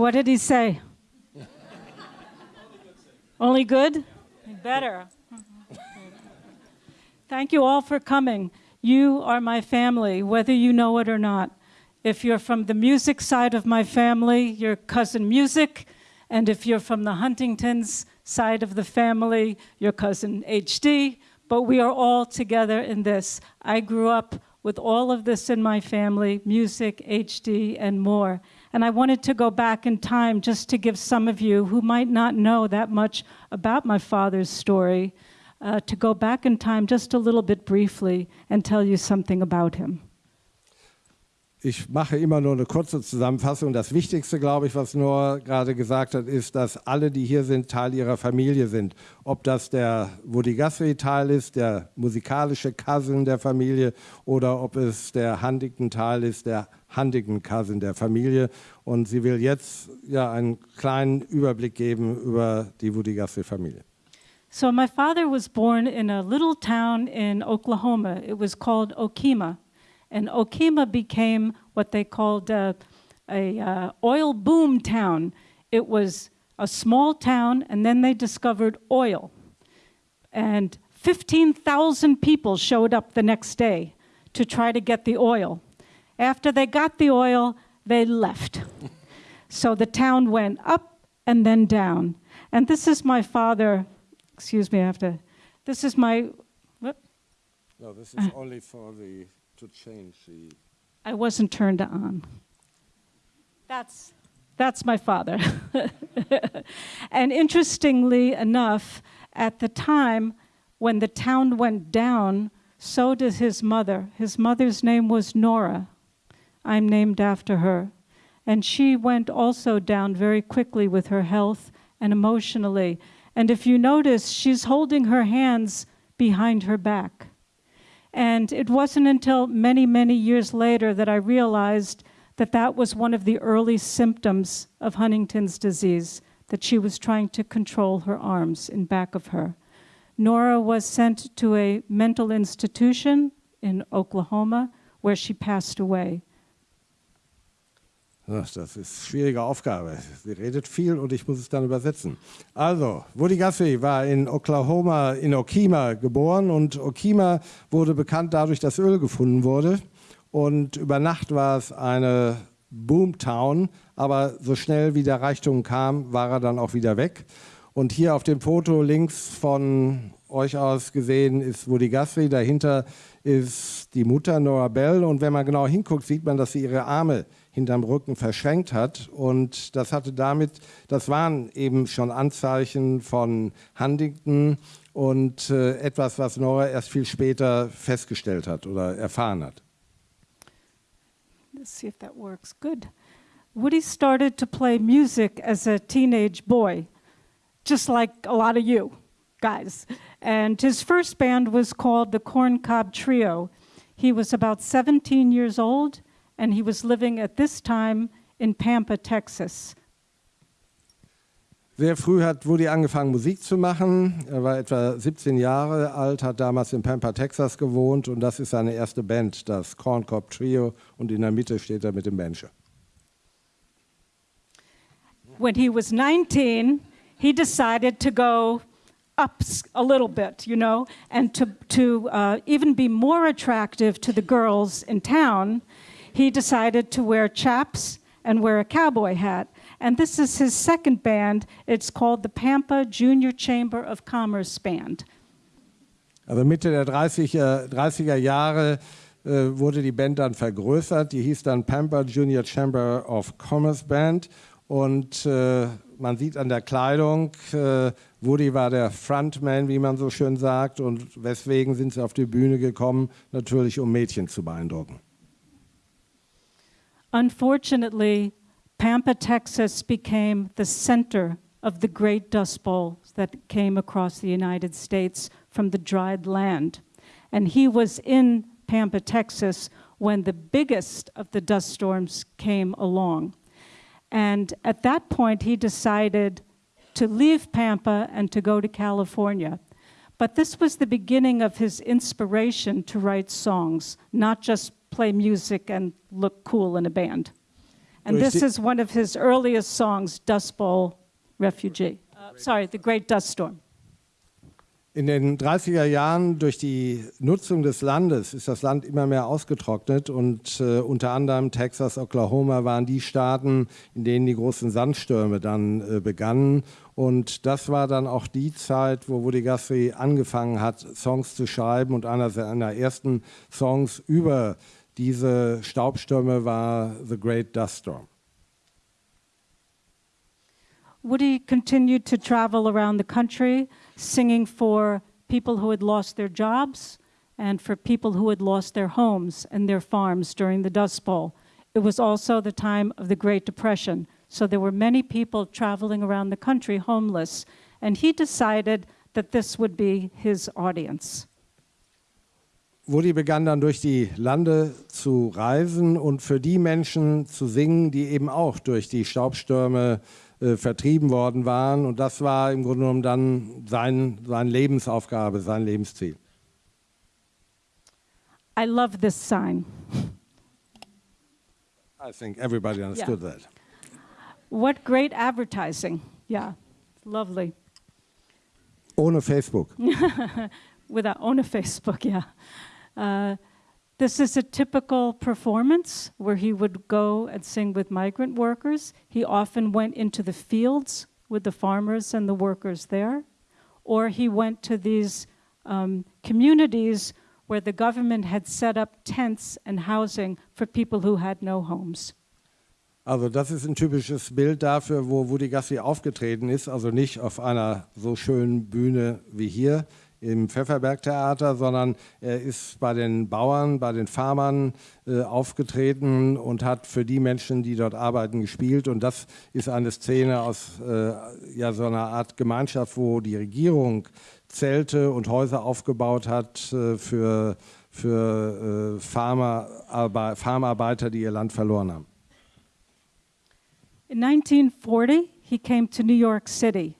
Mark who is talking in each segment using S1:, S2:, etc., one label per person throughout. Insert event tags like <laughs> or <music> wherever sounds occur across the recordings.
S1: What did he say? Only good? Better. Thank you all for coming. You are my family, whether you know it or not. If you're from the music side of my family, you're cousin music. And if you're from the Huntingtons side of the family, your cousin HD. But we are all together in this. I grew up with all of this in my family, music, HD, and more. And I wanted to go back in time just to give some of you who might not know that much about my father's story, uh, to go back in time just a little bit briefly and tell you something about him.
S2: Ich mache immer nur eine kurze Zusammenfassung. Das Wichtigste, glaube ich, was Noah gerade gesagt hat, ist, dass alle, die hier sind, Teil ihrer Familie sind. Ob das der Woody Guthrie-Teil ist, der musikalische Cousin der Familie oder ob es der Huntington-Teil ist, der Huntington-Cousin der Familie. Und sie will jetzt ja einen kleinen Überblick geben über die Woody Guthrie-Familie.
S1: So my father was born in a little town in Oklahoma. It was called Okima. And Okima became what they called uh, a uh, oil boom town. It was a small town, and then they discovered oil. And 15,000 people showed up the next day to try to get the oil. After they got the oil, they left. <laughs> so the town went up and then down. And this is my father, excuse me, I have to, this is my, what?
S2: No, this is only for the to change the.
S1: I wasn't turned on. That's, that's my father. <laughs> and interestingly enough, at the time when the town went down, so did his mother. His mother's name was Nora. I'm named after her. And she went also down very quickly with her health and emotionally. And if you notice, she's holding her hands behind her back. And it wasn't until many, many years later that I realized that that was one of the early symptoms of Huntington's disease, that she was trying to control her arms in back of her. Nora was sent to a mental institution in Oklahoma where she passed away.
S2: Das ist eine schwierige Aufgabe. Sie redet viel und ich muss es dann übersetzen. Also, Woody Guthrie war in Oklahoma, in Okima geboren und Okima wurde bekannt dadurch, dass Öl gefunden wurde. Und über Nacht war es eine Boomtown, aber so schnell wie der Reichtum kam, war er dann auch wieder weg. Und hier auf dem Foto links von euch aus gesehen ist Woody Guthrie, dahinter ist die Mutter Nora Bell und wenn man genau hinguckt, sieht man, dass sie ihre Arme hinterm Rücken verschränkt hat. Und das hatte damit, das waren eben schon Anzeichen von Huntington und äh, etwas, was Nora erst viel später festgestellt hat oder erfahren hat.
S1: Let's see if that works. Good. Woody started to play music as a teenage boy, just like a lot of you guys. And his first band was called the Corn Cob Trio. He was about 17 years old and he was living at this time in Pampa, Texas.
S2: Sehr früh hat Woody angefangen, Musik zu machen. Er war etwa 17 Jahre alt, hat damals in Pampa, Texas gewohnt und das ist seine erste Band, das Corn Cob Trio und in der Mitte steht er mit dem Banjo.
S1: When he was 19, he decided to go up a little bit, you know, and to, to uh, even be more attractive to the girls in town, he decided to wear chaps and wear a cowboy hat. And this is his second band. It's called the Pampa Junior Chamber of Commerce Band.
S2: Also Mitte der 30er, 30er Jahre äh, wurde die Band dann vergrößert. Die hieß dann Pampa Junior Chamber of Commerce Band. Und äh, man sieht an der Kleidung, äh, Woody war der Frontman, wie man so schön sagt. Und weswegen sind sie auf die Bühne gekommen? Natürlich, um Mädchen zu beeindrucken.
S1: Unfortunately, Pampa, Texas became the center of the great dust Bowl that came across the United States from the dried land. And he was in Pampa, Texas when the biggest of the dust storms came along. And at that point, he decided to leave Pampa and to go to California. But this was the beginning of his inspiration to write songs, not just play music and look cool in a band. And
S2: Durch
S1: this is one of his earliest songs, Dust Bowl Refugee. Uh, sorry, The Great Dust Storm.
S2: In den 30er Jahren durch die Nutzung des Landes ist das Land immer mehr ausgetrocknet und äh, unter anderem Texas, Oklahoma waren die Staaten, in denen die großen Sandstürme dann äh, begannen. Und das war dann auch die Zeit, wo Woody Guthrie angefangen hat, Songs zu schreiben. Und einer seiner ersten Songs über diese Staubstürme war The Great Dust Storm.
S1: Woody continued to travel around the country singing for people who had lost their jobs and for people who had lost their homes and their farms during the Dust Bowl. It was also the time of the Great Depression, so there were many people traveling around the country homeless, and he decided that this would be his audience.
S2: Woody begann dann durch die Lande zu reisen und für die Menschen zu singen, die eben auch durch die Staubstürme äh, vertrieben worden waren. Und das war im Grunde genommen dann sein, seine Lebensaufgabe, sein Lebensziel.
S1: I love this sign.
S2: I think everybody understood that.
S1: What great advertising. Yeah, lovely.
S2: Ohne Facebook. <laughs>
S1: without own a Facebook, yeah. Uh, this is a typical performance where he would go and sing with migrant workers. He often went into the fields with the farmers and the workers there, or he went to these um, communities where the government had set up tents and housing for people who had no homes.
S2: Also das ist ein typisches Bild dafür, wo Woody Guthrie aufgetreten ist. Also nicht auf einer so schönen Bühne wie hier im Pfefferberg-Theater, sondern er ist bei den Bauern, bei den Farmern äh, aufgetreten und hat für die Menschen, die dort arbeiten, gespielt. Und das ist eine Szene aus äh, ja, so einer Art Gemeinschaft, wo die Regierung Zelte und Häuser aufgebaut hat äh, für, für äh, Farmerarbe Farmarbeiter, die ihr Land verloren haben.
S1: In 1940, he came to New York City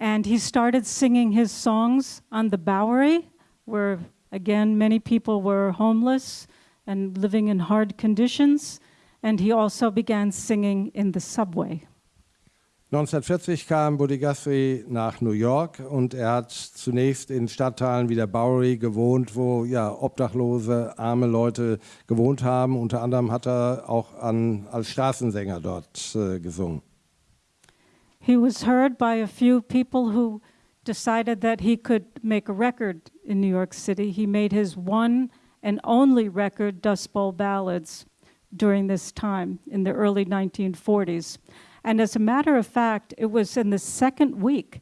S1: and he started singing his songs on the Bowery, where again many people were homeless and living in hard conditions. And he also began singing in the subway.
S2: 1940 kam Buddy Guthrie nach New York und er hat zunächst in Stadtteilen wie der Bowery gewohnt, wo ja obdachlose, arme Leute gewohnt haben. Unter anderem hat er auch an, als Straßensänger dort äh, gesungen.
S1: He was heard by a few people who decided that he could make a record in New York City. He made his one and only record, Dust Bowl Ballads, during this time in the early 1940s. And as a matter of fact, it was in the second week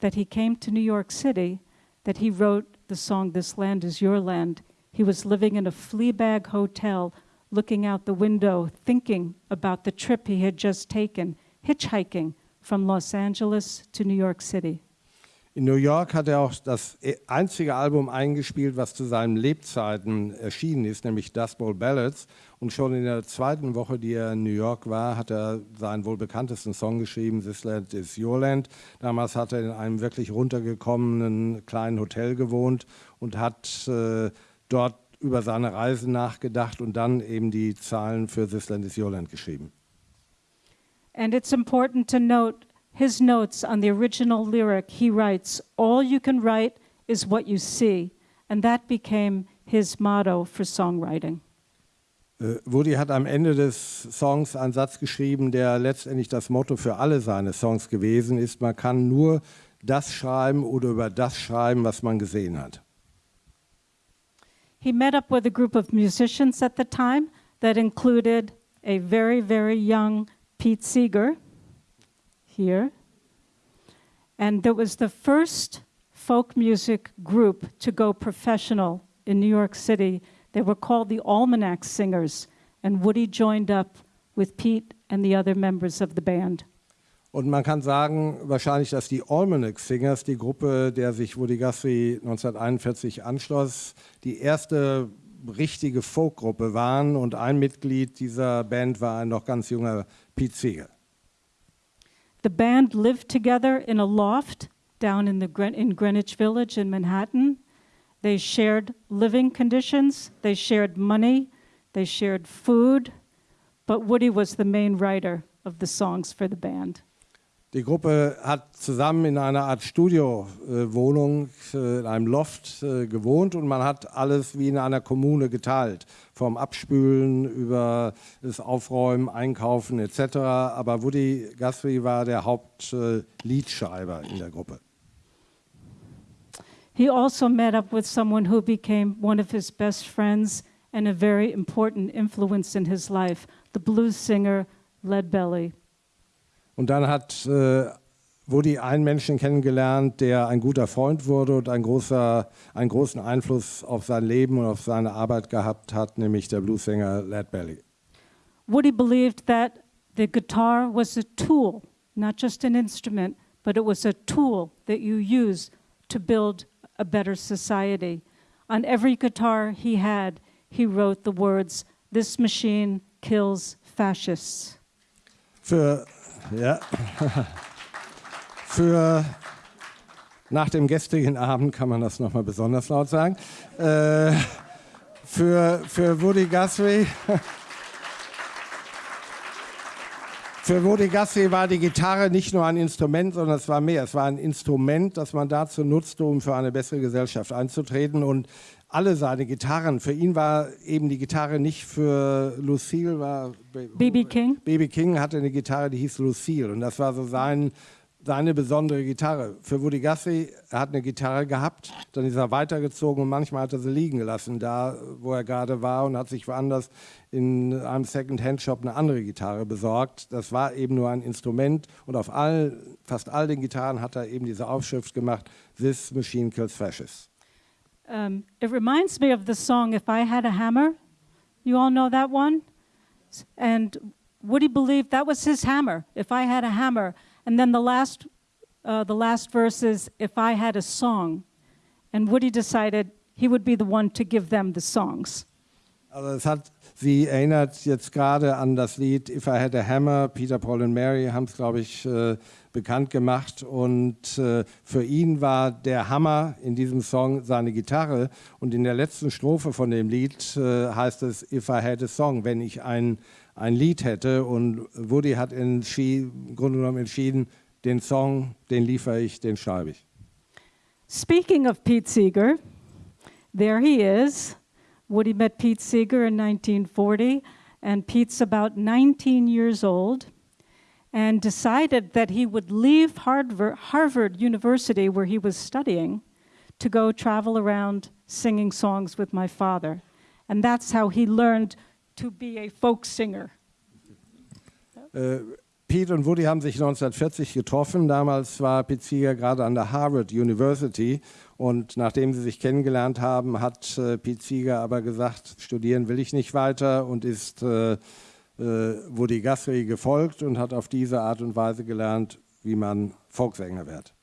S1: that he came to New York City that he wrote the song This Land Is Your Land. He was living in a flea bag hotel, looking out the window, thinking about the trip he had just taken, hitchhiking from Los Angeles to New York City.
S2: In New York hat er auch das e- einzige Album eingespielt, was zu seinen Lebzeiten erschienen ist, nämlich Dust Bowl Ballads. Und schon in der zweiten Woche, die er in New York war, hat er seinen wohl bekanntesten Song geschrieben, This Land is Your Land. Damals hat er in einem wirklich runtergekommenen kleinen Hotel gewohnt und hat äh, dort über seine Reise nachgedacht und dann eben die Zahlen für This Land is Your Land geschrieben.
S1: And it's important to note his notes on the original lyric. He writes, All you can write is what you see. And that became his motto for songwriting.
S2: Äh, Woody hat am Ende des Songs einen Satz geschrieben, der letztendlich das Motto für alle seine Songs gewesen ist. Man kann nur das schreiben oder über das schreiben, was man gesehen hat.
S1: He met up with a group of musicians at the time that included a very, very young Pete Seeger here. And that was the first folk music group to go professional in New York City. They were called the Almanac Singers, and Woody joined up with Pete and the other members of the band.
S2: Und man kann sagen, wahrscheinlich, dass die Almanac Singers, die Gruppe, der sich Woody Guthrie 1941 anschloss, die erste richtige Folkgruppe waren und ein Mitglied dieser Band war ein noch ganz junger Pete Seeger.
S1: The band lived together in a loft down in, the Gren- in Greenwich Village in Manhattan. They shared living conditions, they shared money, they shared food, but Woody was the main writer of the songs for the band.
S2: Die Gruppe hat zusammen in einer Art Studiowohnung, äh, in einem Loft äh, gewohnt und man hat alles wie in einer Kommune geteilt. Vom Abspülen über das Aufräumen, Einkaufen etc. Aber Woody Guthrie war der Hauptliedschreiber in der Gruppe.
S1: He also met up with someone who became one of his best friends and a very important influence in his life, the blues singer Lead Belly.
S2: Und dann hat äh, Woody einen Menschen kennengelernt, der ein guter Freund wurde und ein großer, einen großen Einfluss auf sein Leben und auf seine Arbeit gehabt hat, nämlich der Bluesänger Led Belly.
S1: Woody believed that the guitar was a tool, not just an instrument, but it was a tool that you use to build a better society. On every guitar he had, he wrote the words, This machine kills fascists.
S2: Für ja. Für nach dem gestrigen Abend kann man das nochmal besonders laut sagen. Äh, für, für Woody Guthrie. <laughs> Für Woody Guthrie war die Gitarre nicht nur ein Instrument, sondern es war mehr. Es war ein Instrument, das man dazu nutzte, um für eine bessere Gesellschaft einzutreten. Und alle seine Gitarren. Für ihn war eben die Gitarre nicht für Lucille, war
S1: BB King.
S2: BB King hatte eine Gitarre, die hieß Lucille und das war so sein, seine besondere Gitarre. Für Woody Guthrie, er hat eine Gitarre gehabt, dann ist er weitergezogen und manchmal hat er sie liegen gelassen, da wo er gerade war und hat sich woanders in einem Second-Hand-Shop eine andere Gitarre besorgt. Das war eben nur ein Instrument und auf all, fast all den Gitarren hat er eben diese Aufschrift gemacht, This Machine Kills Fascists.
S1: Um, it reminds me of the song If I Had a Hammer. You all know that one? And Woody believed that was his hammer, if I had a hammer. And then the last, uh, the last verse is, if I had a song. And Woody decided he would be the one to give them the songs.
S2: Sie erinnert jetzt gerade an das Lied If I Had a Hammer. Peter, Paul und Mary haben es, glaube ich, äh, bekannt gemacht. Und äh, für ihn war der Hammer in diesem Song seine Gitarre. Und in der letzten Strophe von dem Lied äh, heißt es If I Had a Song, wenn ich ein, ein Lied hätte. Und Woody hat im Grunde genommen entschieden, den Song, den liefere ich, den schreibe ich.
S1: Speaking of Pete Seeger, there he is. Woody met Pete Seeger in 1940, and Pete's about 19 years old and decided that he would leave Harvard, Harvard University, where he was studying, to go travel around singing songs with my father. And that's how he learned to be a folk singer.
S2: Uh, Pete und Woody haben sich 1940 getroffen. Damals war Pete Seeger gerade an der Harvard University. Und nachdem sie sich kennengelernt haben, hat äh, Pete Seeger aber gesagt, studieren will ich nicht weiter und ist äh, äh, Woody Guthrie gefolgt und hat auf diese Art und Weise gelernt, wie man Folksänger wird.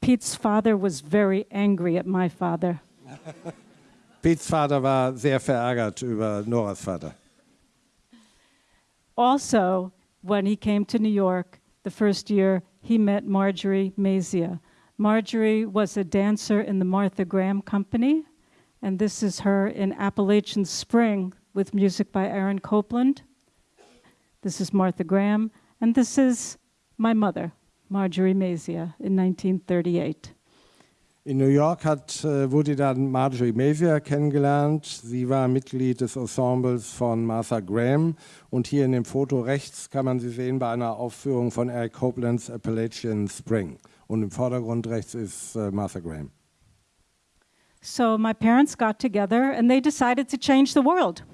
S1: Pete's father was very angry at my father. <laughs>
S2: Pete's Vater war sehr verärgert über Noras Vater.
S1: Also, when he came to New York the first year, he met Marjorie Mazia. Marjorie was a dancer in the Martha Graham Company, and this is her in Appalachian Spring with music by Aaron Copland. This is Martha Graham, and this is my mother, Marjorie Mazia, in 1938.
S2: In New York hat äh, Woody dann Marjorie Mazia kennengelernt. Sie war Mitglied des Ensembles von Martha Graham. Und hier in dem Foto rechts kann man sie sehen bei einer Aufführung von Eric Copelands Appalachian Spring. Und im Vordergrund rechts ist äh, Martha Graham.
S1: So my parents got together and they decided to change the world.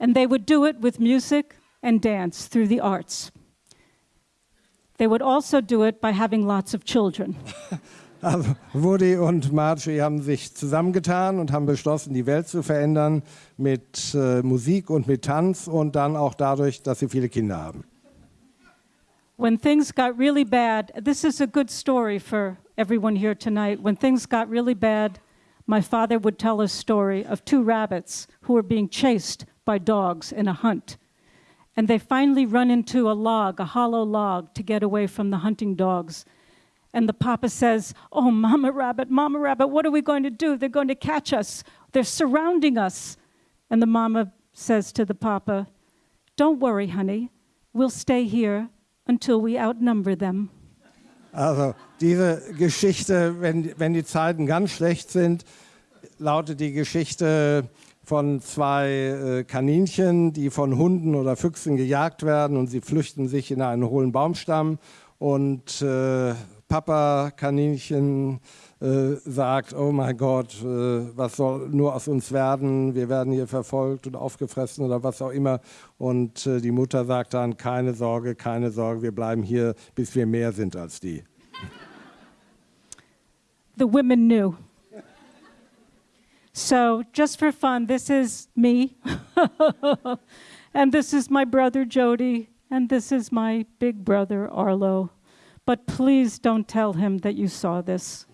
S1: and they would do it with music and dance through the arts. They would also do it by having lots of children. <laughs>
S2: Also Woody und Marjorie haben sich zusammengetan und haben beschlossen, die Welt zu verändern mit äh, Musik und mit Tanz und dann auch dadurch, dass sie viele Kinder haben.
S1: When things got really bad, this is a good story for everyone here tonight. When things got really bad, my father would tell a story of two rabbits who were being chased by dogs in a hunt. And they finally run into a log, a hollow log, to get away from the hunting dogs. And the papa says, Oh, Mama Rabbit, Mama Rabbit, what are we going to do? They're going to catch us. They're surrounding us. And the mama says to the papa, Don't worry, honey, we'll stay here until we outnumber them.
S2: Also diese Geschichte, wenn, wenn die Zeiten ganz schlecht sind, lautet die Geschichte von zwei äh, Kaninchen, die von Hunden oder Füchsen gejagt werden und sie flüchten sich in einen hohlen Baumstamm und äh, Papa Kaninchen äh, sagt, oh mein Gott, äh, was soll nur aus uns werden? Wir werden hier verfolgt und aufgefressen oder was auch immer. Und äh, die Mutter sagt dann, keine Sorge, keine Sorge, wir bleiben hier, bis wir mehr sind als die.
S1: The women knew. So, just for fun, this is me, <laughs> and this is my brother Jody, and this is my big brother Arlo. But please don't tell him that you saw this.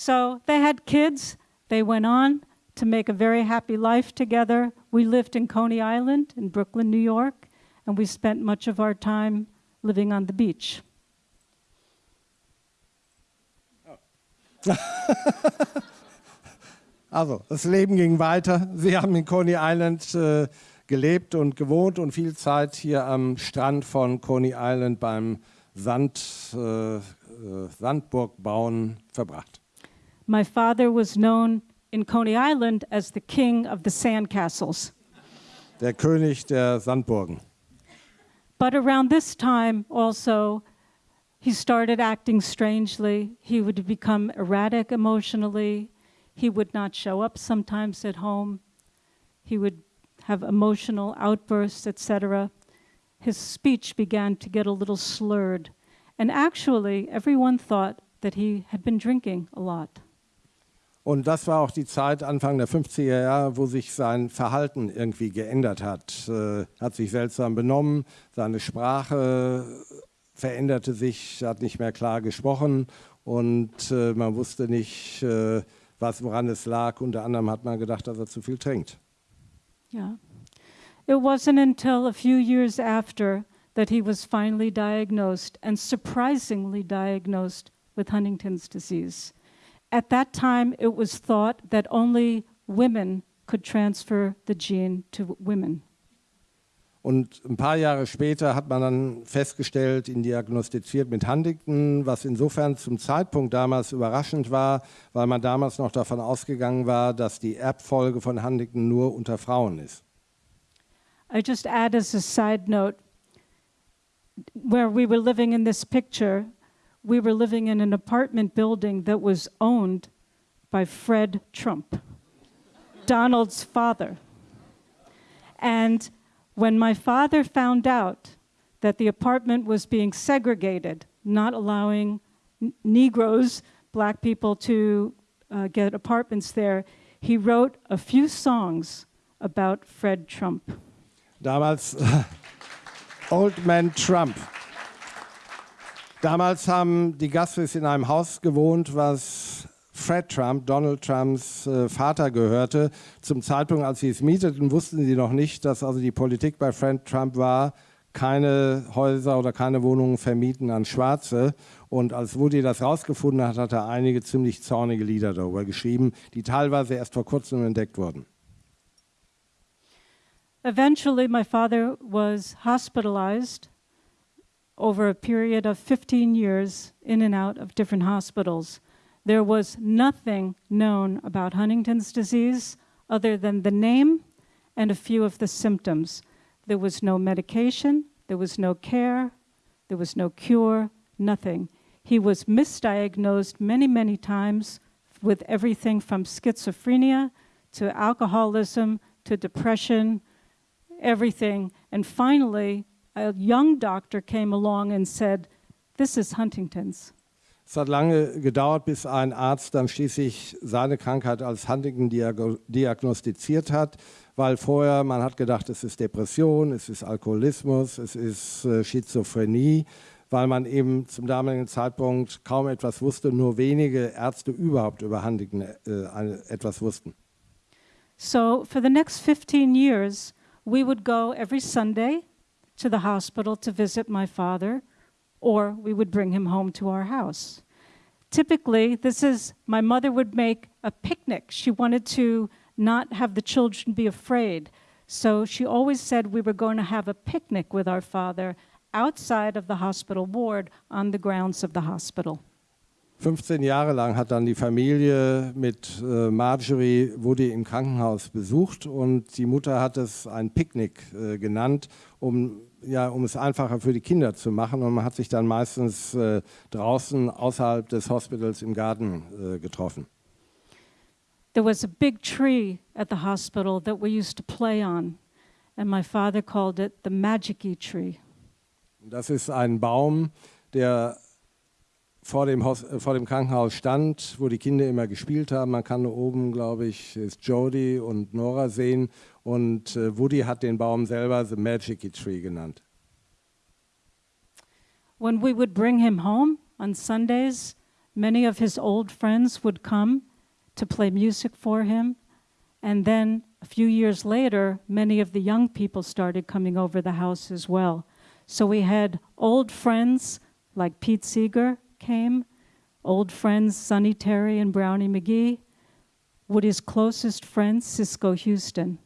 S1: So, they had kids, they went on to make a very happy life together. We lived in Coney Island in Brooklyn, New York, and we spent much of our time living on the beach. <laughs>
S2: also, das Leben ging weiter. Sie haben in Coney Island äh, gelebt und gewohnt und viel Zeit hier am Strand von Coney Island beim Sand, äh, äh, Sandburg bauen verbracht.
S1: My father was known in Coney Island as the king of the sandcastles.
S2: Der König der Sandburgen.
S1: But around this time also, he started acting strangely. He would become erratic emotionally. He would not show up sometimes at home. He would have emotional outbursts, etc. His speech began to get a little slurred. And actually, everyone thought that he had been drinking a lot.
S2: Und das war auch die Zeit, Anfang der 50er Jahre, wo sich sein Verhalten irgendwie geändert hat. Äh, hat sich seltsam benommen, seine Sprache veränderte sich, hat nicht mehr klar gesprochen und äh, man wusste nicht, äh, was, woran es lag. Unter anderem hat man gedacht, dass er zu viel trinkt.
S1: Yeah. It wasn't until a few years after that he was finally diagnosed and surprisingly diagnosed with Huntington's disease. At that time, it was thought that only women could transfer the gene to women.
S2: Und ein paar Jahre später hat man dann festgestellt, ihn diagnostiziert mit Huntington, was insofern zum Zeitpunkt damals überraschend war, weil man damals noch davon ausgegangen war, dass die Erbfolge von Huntington nur unter Frauen ist.
S1: I just add as a side note, where we were living in this picture, we were living in an apartment building that was owned by Fred Trump, Donald's father. And when my father found out that the apartment was being segregated, not allowing Negroes, black people, to uh, get apartments there, he wrote a few songs about Fred Trump.
S2: Damals <laughs> Old Man Trump. Damals haben die Gassis in einem Haus gewohnt, was Fred Trump, Donald Trumps äh, Vater gehörte. Zum Zeitpunkt, als sie es mieteten, wussten sie noch nicht, dass also die Politik bei Fred Trump war, keine Häuser oder keine Wohnungen vermieten an Schwarze. Und als Woody das rausgefunden hat, hat er einige ziemlich zornige Lieder darüber geschrieben, die teilweise erst vor kurzem entdeckt wurden.
S1: Eventually, my father was hospitalized over a period of 15 years in and out of different hospitals. There was nothing known about Huntington's disease other than the name and a few of the symptoms. There was no medication, there was no care, there was no cure, nothing. He was misdiagnosed many, many times with everything from schizophrenia to alcoholism to depression, everything. And finally, a young doctor came along and said, This is Huntington's.
S2: Es hat lange gedauert, bis ein Arzt dann schließlich seine Krankheit als Huntington diagnostiziert hat, weil vorher man hat gedacht, es ist Depression, es ist Alkoholismus, es ist äh, Schizophrenie, weil man eben zum damaligen Zeitpunkt kaum etwas wusste, nur wenige Ärzte überhaupt über Huntington äh, etwas wussten.
S1: So for the next 15 years, we would go every Sunday to the hospital to visit my father or we would bring him home to our house. Typically, this is my mother would make a picnic. She wanted to not have the children be afraid. So she always said we were going to have a picnic with our father outside of the hospital ward on the grounds of the hospital.
S2: 15 Jahre lang hat dann die Familie mit äh, Marjorie Woody im Krankenhaus besucht und die Mutter hat es ein Picknick äh, genannt, um, ja, um es einfacher für die Kinder zu machen. Und man hat sich dann meistens äh, draußen außerhalb des Hospitals im Garten äh, getroffen.
S1: There was a big tree at the hospital that we used to play on, and my father called it the magicy tree.
S2: Das ist ein Baum, der vor dem, Haus, äh, vor dem Krankenhaus stand, wo die Kinder immer gespielt haben. Man kann oben, glaube ich, ist Jody und Nora sehen. Und äh, Woody hat den Baum selber The Magic Tree genannt.
S1: When we would bring him home on Sundays, many of his old friends would come to play music for him. And then a few years later, many of the young people started coming over the house as well. So we had old friends like Pete Seeger, came, old friends Sonny Terry and Brownie McGee, Woody's closest friend, Cisco Houston.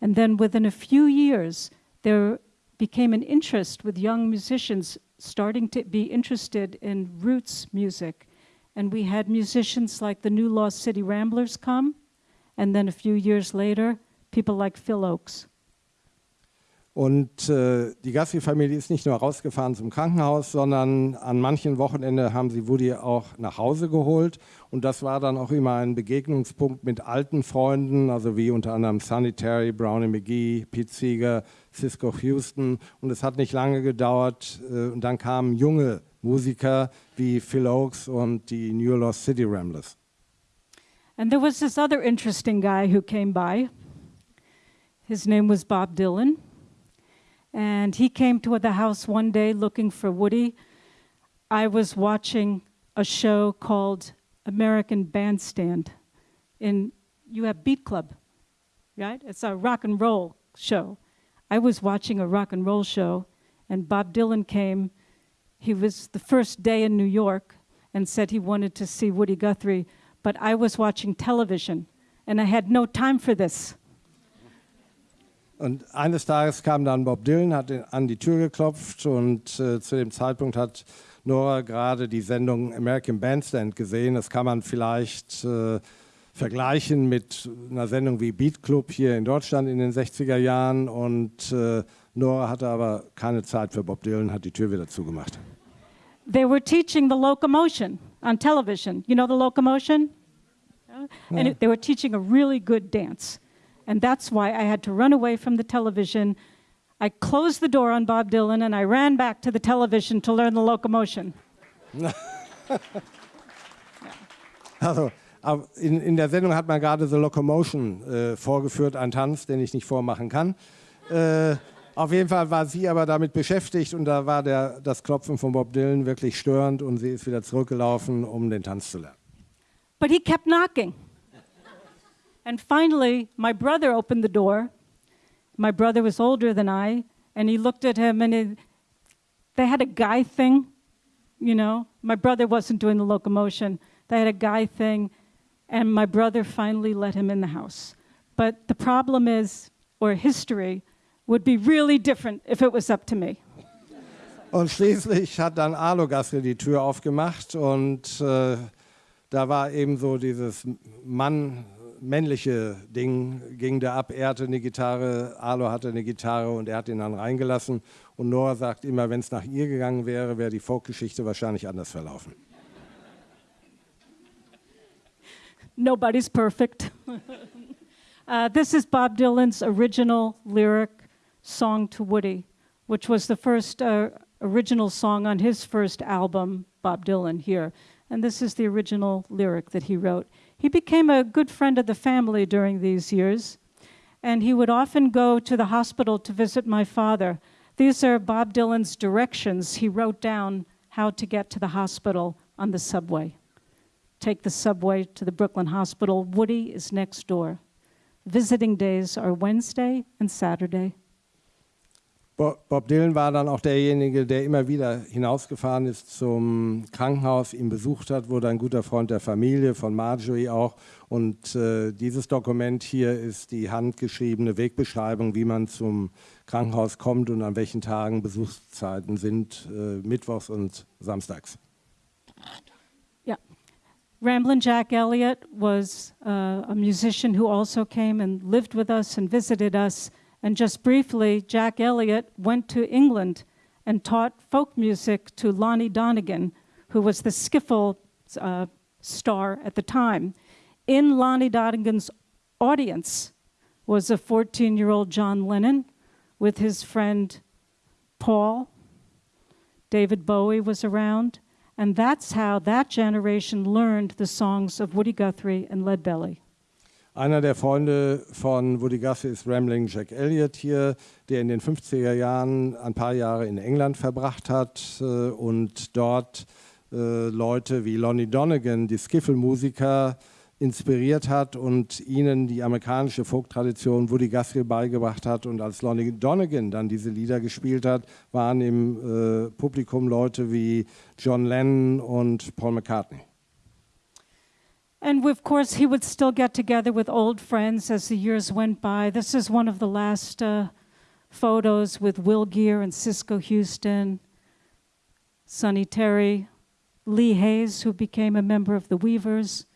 S1: And then within a few years, there became an interest with young musicians starting to be interested in roots music. And we had musicians like the New Lost City Ramblers come, and then a few years later, people like Phil Oakes.
S2: Und äh, die Gassi-Familie ist nicht nur rausgefahren zum Krankenhaus, sondern an manchen Wochenenden haben sie Woody auch nach Hause geholt. Und das war dann auch immer ein Begegnungspunkt mit alten Freunden, also wie unter anderem Sanitary, Brownie McGee, Pete Seeger, Cisco Houston. Und es hat nicht lange gedauert. Äh, und dann kamen junge Musiker wie Phil Oakes und die New Lost City Ramblers.
S1: And there was this other interesting guy who came by. His name was Bob Dylan. And he came to the house one day looking for Woody. I was watching a show called American Bandstand. In you have Beat Club, right? It's a rock and roll show. I was watching a rock and roll show, and Bob Dylan came. He was the first day in New York and said he wanted to see Woody Guthrie, but I was watching television, and I had no time for this.
S2: Und eines Tages kam dann Bob Dylan, hat an die Tür geklopft und äh, zu dem Zeitpunkt hat Nora gerade die Sendung American Bandstand gesehen. Das kann man vielleicht äh, vergleichen mit einer Sendung wie Beat Club hier in Deutschland in den 60er Jahren. Und äh, Nora hatte aber keine Zeit für Bob Dylan, hat die Tür wieder zugemacht.
S1: They were teaching the locomotion on television. You know the locomotion? And it, they were teaching a really good dance. And that's why I had to run away from the television. I closed the door on Bob Dylan and I ran back to the television to learn the locomotion. <laughs>
S2: Also, in, in der Sendung hat man gerade The Locomotion äh, vorgeführt, einen Tanz, den ich nicht vormachen kann. Äh, auf jeden Fall war sie aber damit beschäftigt und da war der, das Klopfen von Bob Dylan wirklich störend und sie ist wieder zurückgelaufen, um den Tanz zu lernen.
S1: But he kept knocking. And finally, my brother opened the door. My brother was older than I, and he looked at him, and they had a guy thing, you know. My brother wasn't doing the locomotion, they had a guy thing, and my brother finally let him in the house. But the problem is, or history, would be really different if it was up to me.
S2: Und schließlich hat dann Arlo Gaske die Tür aufgemacht und äh, da war eben so dieses Mann, männliche Ding, ging da ab. Er hatte eine Gitarre, Arlo hatte eine Gitarre und er hat ihn dann reingelassen. Und Nora sagt immer, wenn es nach ihr gegangen wäre, wäre die Folkgeschichte wahrscheinlich anders verlaufen.
S1: Nobody's perfect. uh, this is Bob Dylan's original lyric song to Woody, which was the first uh, original song on his first album, Bob Dylan, here. And this is the original lyric that he wrote. He became a good friend of the family during these years, and he would often go to the hospital to visit my father. These are Bob Dylan's directions he wrote down how to get to the hospital on the subway take the subway to the Brooklyn Hospital. Woody is next door. Visiting days are Wednesday and Saturday.
S2: Bob Dylan war dann auch derjenige, der immer wieder hinausgefahren ist zum Krankenhaus, ihn besucht hat, wurde ein guter Freund der Familie, von Marjorie auch. Und äh, dieses Dokument hier ist die handgeschriebene Wegbeschreibung, wie man zum Krankenhaus kommt und an welchen Tagen Besuchszeiten sind, äh, mittwochs und samstags.
S1: Yeah. Ramblin' Jack Elliott was uh, a musician who also came and lived with us and visited us. And just briefly, Jack Elliott went to England and taught folk music to Lonnie Donegan, who was the skiffle uh, star at the time. In Lonnie Donegan's audience was a 14-year-old John Lennon with his friend Paul. David Bowie was around. And that's how that generation learned the songs of Woody Guthrie and Leadbelly.
S2: Einer der Freunde von Woody Guthrie ist Rambling Jack Elliott hier, der in den 50er Jahren ein paar Jahre in England verbracht hat äh, und dort äh, Leute wie Lonnie Donegan, die Skiffle-Musiker, inspiriert hat und ihnen die amerikanische Folk-Tradition Woody Guthrie beigebracht hat. Und als Lonnie Donegan dann diese Lieder gespielt hat, waren im äh, Publikum Leute wie John Lennon und Paul McCartney.
S1: And of course, he would still get together with old friends as the years went by. This is one of the last uh, photos with Will Gear and Cisco Houston, Sonny Terry, Lee Hayes, who became a member of the Weavers.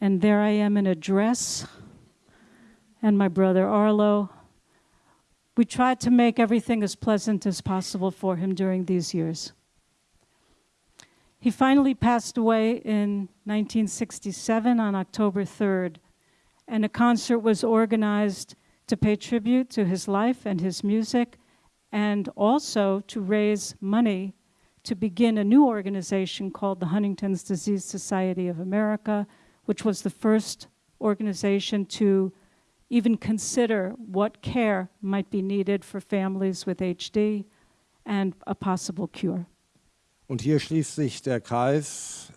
S1: And there I am in a dress, and my brother Arlo. We tried to make everything as pleasant as possible for him during these years. He finally passed away in 1967 on October 3rd, and a concert was organized to pay tribute to his life and his music, and also to raise money to begin a new organization called the Huntington's Disease Society of America, which was the first organization to even consider what care might be needed for families with HD and a possible cure.
S2: Und hier schließt sich der Kreis.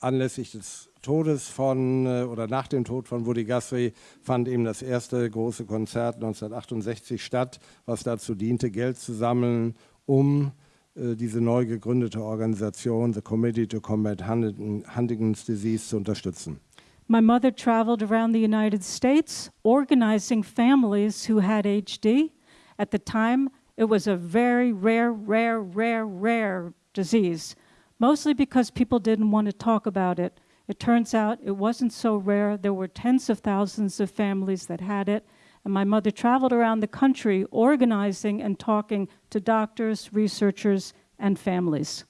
S2: Anlässlich des Todes von äh, oder nach dem Tod von Woody Guthrie fand eben das erste große Konzert 1968 statt, was dazu diente, Geld zu sammeln, um äh, diese neu gegründete Organisation, the Committee to Combat Huntington's Disease, zu unterstützen.
S1: My mother traveled around the United States organizing families who had HD. At the time, it was a very rare, rare, rare, rare disease, mostly because people didn't want to talk about it. It turns out it wasn't so rare. There were tens of thousands of families that had it. And my mother traveled around the country organizing and talking to doctors, researchers, and families.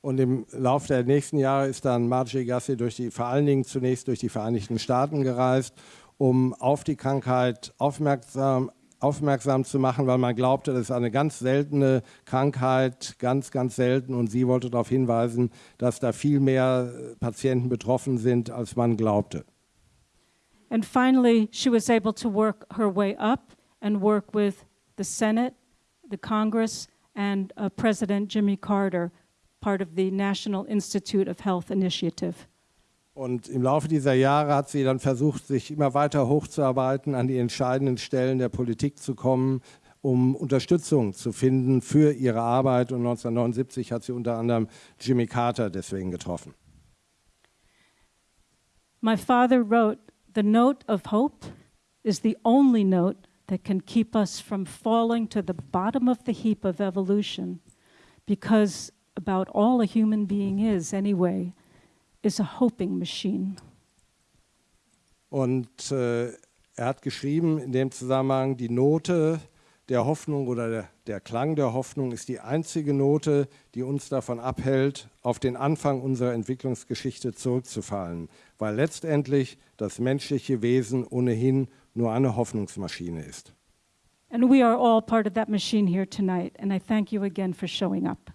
S2: Und im Laufe der nächsten Jahre ist dann Marjorie Gassi durch die, vor allen Dingen zunächst durch die Vereinigten Staaten gereist, um auf die Krankheit aufmerksam aufmerksam zu machen, weil man glaubte, das ist eine ganz seltene Krankheit, ganz, ganz selten. Und sie wollte darauf hinweisen, dass da viel mehr Patienten betroffen sind, als man glaubte.
S1: And finally, she was able to work her way up and work with the Senate, the Congress, and uh, President Jimmy Carter, part of the National Institute of Health Initiative.
S2: Und im Laufe dieser Jahre hat sie dann versucht, sich immer weiter hochzuarbeiten, an die entscheidenden Stellen der Politik zu kommen, um Unterstützung zu finden für ihre Arbeit. Und 1979 hat sie unter anderem Jimmy Carter deswegen getroffen.
S1: My father wrote, the note of hope is the only note that can keep us from falling to the bottom of the heap of evolution, because about all a human being is anyway, is a hoping machine.
S2: Und äh, er hat geschrieben in dem Zusammenhang, die Note der Hoffnung oder der, der Klang der Hoffnung ist die einzige Note, die uns davon abhält, auf den Anfang unserer Entwicklungsgeschichte zurückzufallen, weil letztendlich das menschliche Wesen ohnehin nur eine Hoffnungsmaschine ist.
S1: And we are all part of that machine here tonight, and I thank you again for showing up.